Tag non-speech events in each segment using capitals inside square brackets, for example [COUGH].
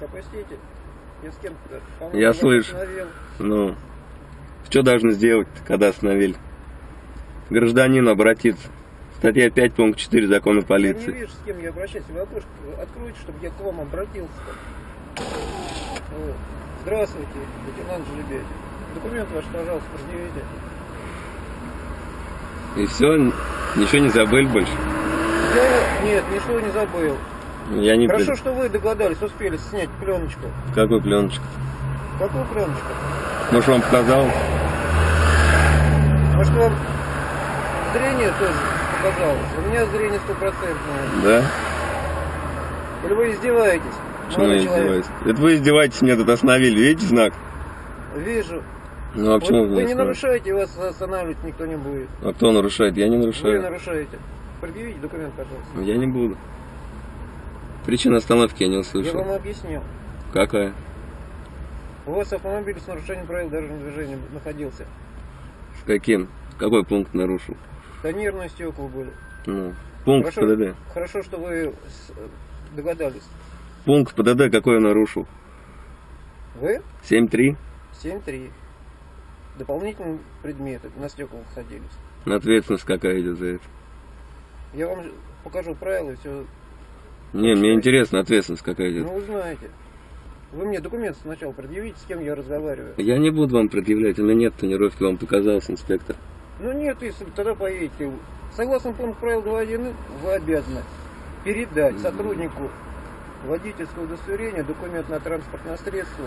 окошечко опустите. Я с кем-то, Я слышу. остановил. Ну, что должны сделать, когда остановили? Гражданин обратиться. Статья 5, пункт 4 закона Я не полиции. вижу, с кем я обращаюсь. Вы окошко откройте, чтобы я к вам обратился. Вот. Здравствуйте, лейтенант Желебедь. Документ ваш, пожалуйста, предъявите. И все, ничего не забыли больше. Я, нет, ничего не забыл. Я не Хорошо, пред- что вы догадались, успели снять пленочку. Какой пленочку? Какую пленочку? Может, вам показал? Может, вам зрение тоже показалось? У меня зрение стопроцентное. Да? Или вы издеваетесь? Почему я издеваюсь? Это вы издеваетесь, меня тут остановили. Видите знак? Вижу. Ну, а почему Вот вы вы не нарушаете, вас останавливать никто не будет. А кто нарушает? Я не Вы нарушаю. нарушаете. Предъявите документ, пожалуйста. Я не буду. Причина остановки я не Я услышал. вам объяснил. Какая? У вас автомобиль с нарушением правил дорожного движения находился. С каким? Какой пункт нарушил? Тонирные стекла были. Ну, пункт Хорошо, ПДД. хорошо, что вы с- догадались. Пункт ПДД какой я нарушил? Вы 7.3. 7-3. Дополнительные предметы на стеклах садились. Ответственность какая идет за это? Я вам покажу правила и все. Не, мне интересно, ответственность какая идет. Ну, узнаете. Вы мне документы сначала предъявите, с кем я разговариваю. Я не буду вам предъявлять, у меня нет тонировки, вам показался инспектор. Ну нет, если тогда поедете. Согласно пункту правил 2.1, вы обязаны передать сотруднику водительского удостоверения документ на транспортное средство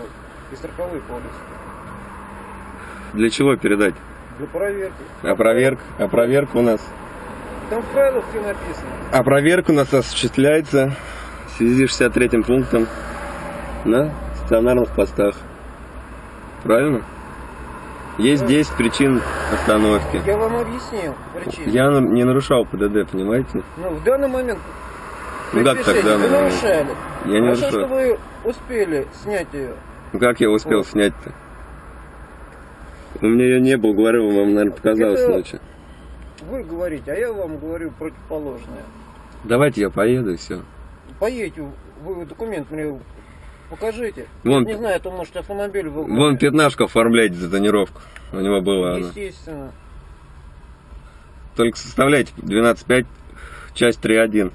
и страховой полис Для чего передать? для проверки. А проверка? А проверка у нас? Там в правилах все написано. А проверка у нас осуществляется в связи с 63 пунктом на стационарных постах. Правильно? Есть 10 причин остановки. Я вам объяснил причину. Я не нарушал ПДД, понимаете? Ну, в данный момент Ну как так в данный момент? нарушали. Я не Хорошо, нарушаю. что вы успели снять ее. Ну как я успел Вот. снять-то? У меня ее не было, говорю, вам, наверное, показалось Это- ночью. Вы говорите, а я вам говорю противоположное. Давайте я поеду и все. Поедете, вы документ мне покажите. Вон- Не знаю, то может автомобиль вы... Вон пятнашку оформляйте за тонировку. У него была она. Естественно. Только составляйте 12.5, часть 3.1.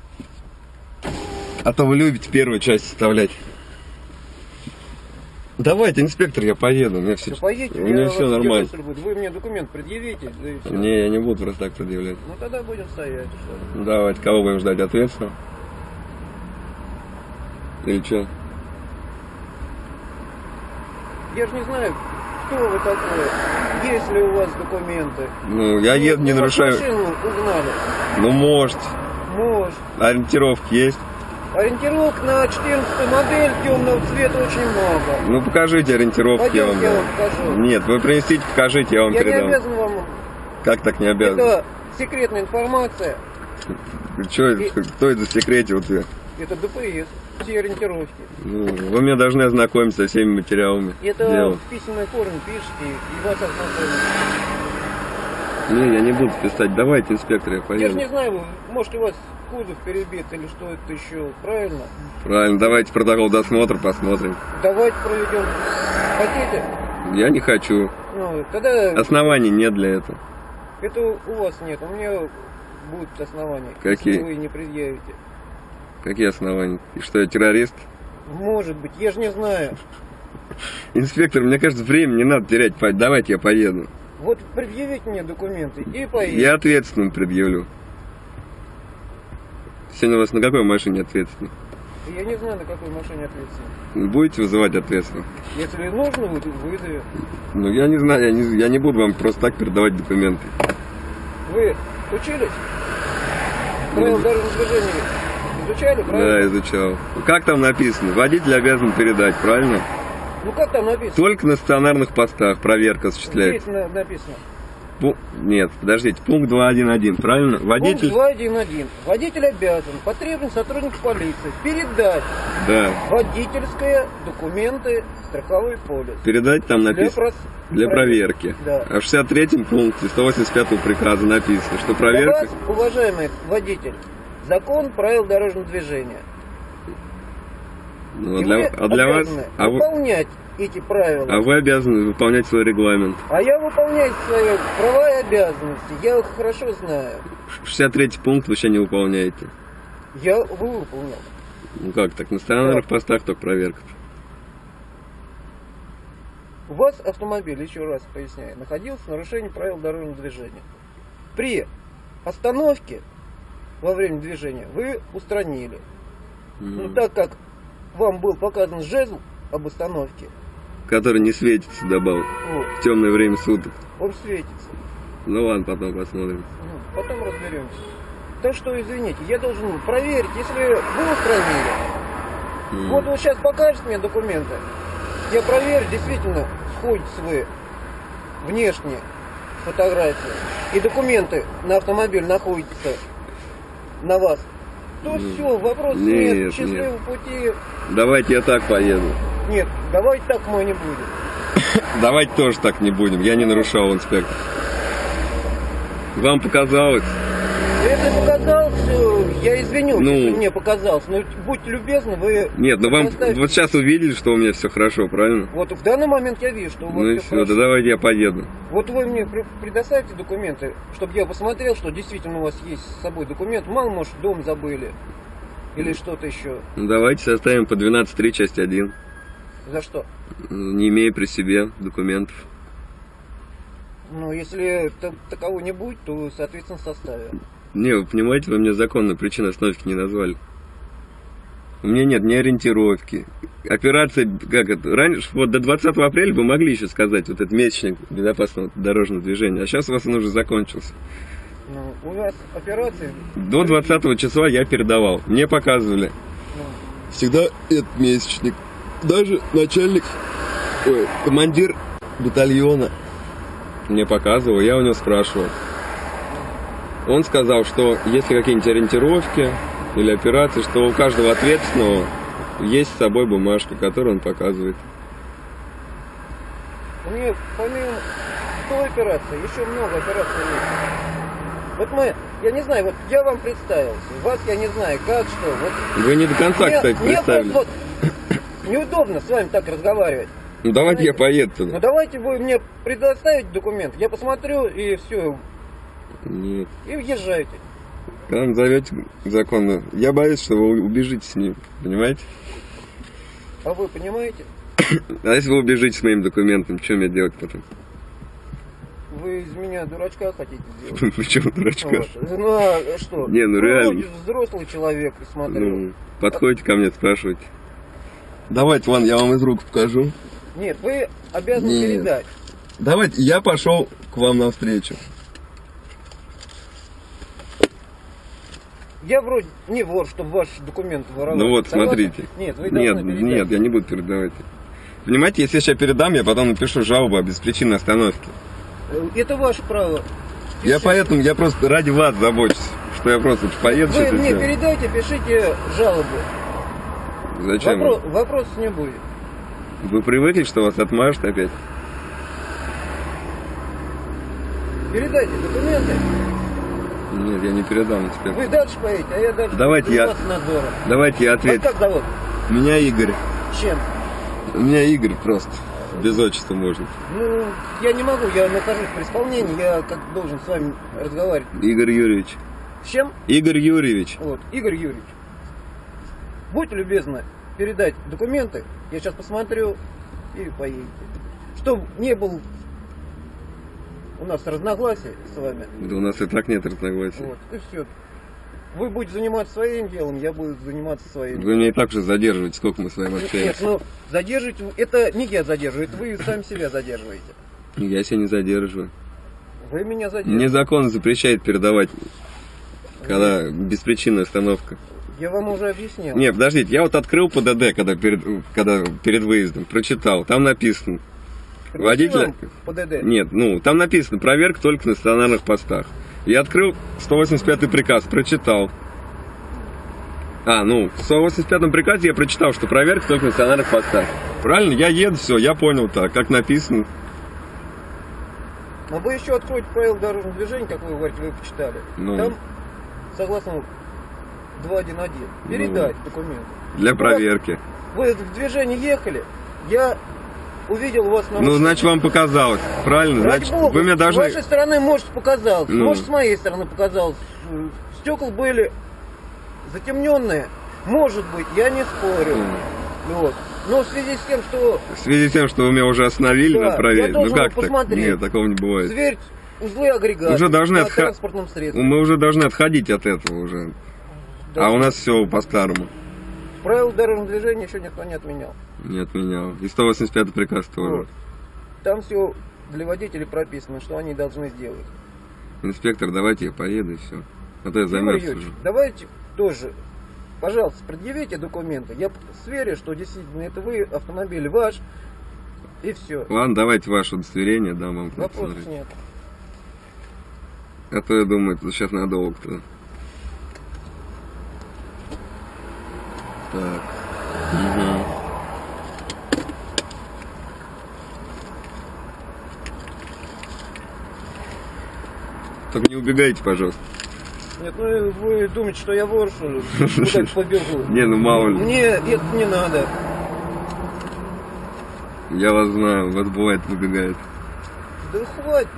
А то вы любите первую часть составлять. Давайте, инспектор, я поеду. У меня все, поедете, у меня все нормально. будет. Вы мне документ предъявите, да и все. Не, я не буду просто так предъявлять. Ну тогда будем стоять. что ли. Давайте, кого будем ждать? Ответственного? Или что? Я же не знаю, кто вы такой. Есть ли у вас документы? Ну, я еду, не Ну, нарушаю. Машину угнали. Ну, может. Может. Ориентировки есть? Ориентировок на 14 модель темного цвета очень много. Ну, покажите ориентировки, я вам я вам покажу. Нет, вы принесите, покажите, я вам Я не передам. обязан вам. Как так не обязан? Это секретная информация. Чё, И- кто это секретил тебе? Это ДПС. Все ориентировки. Ну, вы мне должны ознакомиться со всеми материалами. Это дела. в письменной форме пишите и вас ознакомят. Не, я не буду писать. Давайте, инспектор, я Я же поеду. не знаю, может у вас кузов перебит или что это еще. Правильно? Правильно, давайте протокол досмотра посмотрим. Давайте проведем. Хотите? Я не хочу. Ну, тогда Оснований нет для этого. это у вас нет. У меня будут основания. Какие? Если вы не предъявите. Какие основания? И что, я террорист? Может быть, я же не знаю. Инспектор, мне кажется, время не надо терять. Давайте я поеду. Вот предъявите мне документы и поедем. Я ответственным предъявлю. Сегодня у вас на какой машине ответственный? Я не знаю, на какой машине ответственный. Будете вызывать ответственного? Если нужно, вы вызовете. Ну, я не знаю, я не, я не буду вам просто так передавать документы. Вы учились? Правила дорожного движения изучали, Да, правильно? изучал. Как там написано? Водитель обязан передать, правильно? Ну как там написано? Только на стационарных постах проверка осуществляется. Здесь на- написано. Нет, подождите, пункт 2.1.1, правильно? Водитель... Пункт 2.1.1. Водитель обязан, потребен сотрудник полиции передать Да, водительское, документы, страховой полис. передать там Для, написано. прос- Для проверки. Да. А в 63 пункте 185 приказа написано, что проверка... Для вас, уважаемый водитель, закон правил дорожного движения. Ну, а для, вы а для вас... А вы, выполнять эти правила. а вы обязаны выполнять свой регламент. А я выполняю свои права и обязанности. Я их хорошо знаю. 63 пункт вы еще не выполняете. Я выполнил. Ну как так, на стационарных постах только проверка. У вас автомобиль, еще раз поясняю, находился в нарушении правил дорожного движения. При остановке во время движения вы устранили. Ну М. так как вам был показан жезл об остановке, Который не светится добавок вот, в темное время суток. он светится. Ну ладно, потом посмотрим. Ну, потом разберемся. Так что, извините, я должен проверить, если вы устранили. М. Вот он сейчас покажет мне документы. Я проверю, действительно, сходите вы внешне фотографии и документы на автомобиль находятся на вас. То Ну, все, вопрос нет, нет, счастливого пути. Давайте я так поеду. Нет, давайте так мы не будем. [COUGHS] Давайте тоже так не будем. Я не нарушал, инспектор. Вам показалось? Если показал, все, я извинюсь, Ну. если мне показалось. Но будьте любезны, вы... Нет, ну вам вот сейчас увидели, что у меня все хорошо, правильно? Вот в данный момент я вижу, что у вас Ну и все, да давайте я поеду. Вот вы мне пре- предоставьте документы, чтобы я посмотрел, что действительно у вас есть с собой документ. Мало, может, дом забыли. Или что-то еще. Ну, давайте составим по 12.3, часть 1. За что? Не имея при себе документов. Ну, если та- такового не будет, то, соответственно, составим. Не, вы понимаете, вы мне законную причину остановки не назвали. У меня нет ни ориентировки. Операция, как это, раньше, вот до 20 апреля вы могли еще сказать, вот этот месячник безопасного дорожного движения, а сейчас у вас он уже закончился. Ну, у вас операции... До 20 числа я передавал. Мне показывали. ну, Всегда этот месячник. Даже начальник, ой, командир батальона мне показывал, я у него спрашивал. Он сказал, что если какие-нибудь ориентировки или операции, что у каждого ответственного есть с собой бумажка, которую он показывает. у меня помимо той операции, еще много операций есть. Вот мы, я не знаю, вот я вам представился, вас я не знаю, как, что. Вот Вы не до конца, мне, кстати, мне представили. просто вот неудобно с вами так разговаривать. Ну давайте я поеду Ну туда. давайте вы мне предоставите документ, я посмотрю и все, Нет. и въезжайте. Там зовете законно. Я боюсь, что вы убежите с ним. Понимаете? А вы понимаете? [COUGHS] А если вы убежите с моим документом, что мне делать потом? Вы из меня дурачка хотите [LAUGHS] сделать? Почему дурачка? Вот. Ну а что? Не, ну Вы реально. взрослый человек, смотрю. Ну, подходите ко мне, спрашивайте. Давайте, вон, я вам из рук покажу. Нет, вы обязаны Нет. передать. Давайте, я пошел к вам навстречу. Я вроде не вор, чтобы ваш документ воровать. Ну вот, Согласны? смотрите. Нет, вы Нет, передать. нет, я не буду передавать. Понимаете, если я сейчас передам, я потом напишу жалобу о беспричинной остановке. Это ваше право. Я Пишите. поэтому, я просто ради вас забочусь, что я просто поеду Вы мне передайте, пишите жалобу. Зачем? Вопро- Вопросов не будет. Вы привыкли, что вас отмажут опять? Передайте документы. Нет, я не передам инспектор. Вы дальше поедете, а я дальше Давайте я-. Давайте я Вас отвечу. как зовут? Меня Игорь. Чем? У меня Игорь просто. Без отчества можно. Ну, я не могу, я нахожусь при исполнении, я как должен с вами разговаривать. Игорь Юрьевич. С чем? Игорь Юрьевич. Вот, Игорь Юрьевич, будьте любезны передать документы, я сейчас посмотрю и поедете. Чтобы не было у нас разногласий с вами. Да у нас и так нет разногласий. Вот, и все. Вы будете заниматься своим делом, я буду заниматься своим. Вы меня и так уже задерживаете, сколько мы с вами Нет, общаемся. ну, задерживать, это не я задерживаю, это вы сами себя задерживаете. Я себя не задерживаю. Вы меня задерживаете. Мне закон запрещает передавать, когда беспричинная остановка. Я вам уже объяснил. Не, подождите, я вот открыл ПДД, когда перед, когда перед выездом, прочитал, там написано. водителя- Вам ПДД. Нет, ну, там написано, проверка только на стационарных постах. Я открыл 185 приказ, прочитал. А, ну, в 185 приказе я прочитал, что проверка только на стационарных постах. Правильно? Я еду, все, я понял так, как написано. Но вы еще откроете правила дорожного движения, как вы говорите, вы почитали. Ну. Там, согласно 2.1.1, передать документы. Для проверки. Вы в движении ехали, я увидел вас на Ну, значит, вам показалось. Правильно? Ради Значит, бога, вы С должны... вашей стороны, может, показалось, Ну. может, с моей стороны показалось. Стекла были затемненные. Может быть, я не спорю. Вот. Но в связи с тем, что В связи с тем, что вы меня уже остановили, Да, проверить. я ну как так? Нет, такого не бывает. сверить узлы агрегата Уже должны средстве. Мы уже должны отходить от этого уже. Да. А у нас все по-старому. Правил дорожного движения еще никто не отменял. Не отменял. И 185 приказ тоже. Вот. Там все для водителей прописано, что они должны сделать. Инспектор, давайте я поеду и все. А то я Юрьевич, уже. давайте тоже, пожалуйста, предъявите документы. Я сверю, что действительно это вы, автомобиль ваш, и все. Ладно, давайте ваше удостоверение, дам вам Вопросов посмотреть. нет. А то я думаю, это сейчас надолго-то. Только не убегайте, пожалуйста. Нет, ну вы думаете, что я вор, что ли? Куда-то побегу. [LAUGHS] Не, ну мало ли. Мне это не надо. Я вас знаю, вас бывает выбегает. Да хватит.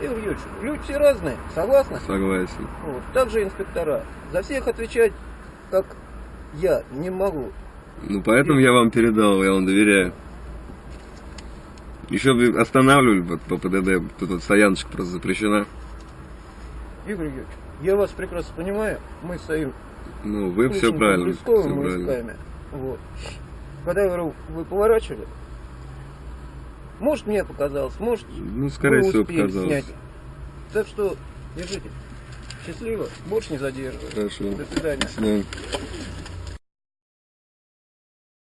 Игорь Юрьевич, люди все разные, согласны? Согласен. Вот. Также инспектора. За всех отвечать, как я, не могу. Ну поэтому я вам передал, я вам доверяю. Еще останавливали вот по ПДД, тут вот стояночка просто запрещена. Игорь Юрьевич, я вас прекрасно понимаю. Мы стоим Ну, вы все правильно. поисковыми правильно. исками. Вот. Когда я говорю, вы поворачивали, может мне показалось, может Ну, скорее всего, показалось. снять. Так что держите. Счастливо, больше не задерживаю. Хорошо. До свидания. До свидания.